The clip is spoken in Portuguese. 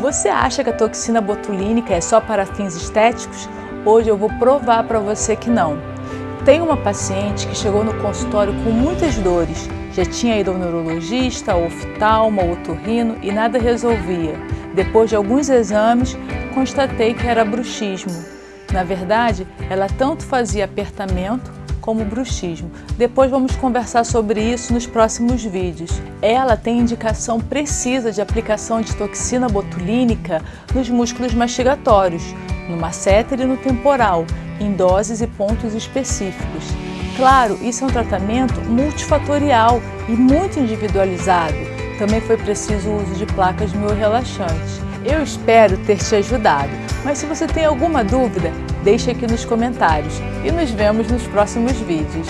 Você acha que a toxina botulínica é só para fins estéticos? Hoje eu vou provar para você que não. Tem uma paciente que chegou no consultório com muitas dores. Já tinha ido ao neurologista, ao oftalmo, otorrino e nada resolvia. Depois de alguns exames, constatei que era bruxismo. Na verdade, ela tanto fazia apertamento como bruxismo. Depois vamos conversar sobre isso nos próximos vídeos. Ela tem indicação precisa de aplicação de toxina botulínica nos músculos mastigatórios, no masseter e no temporal, em doses e pontos específicos. Claro, isso é um tratamento multifatorial e muito individualizado. Também foi preciso o uso de placas miorrelaxantes. Eu espero ter te ajudado, mas se você tem alguma dúvida, deixe aqui nos comentários e nos vemos nos próximos vídeos.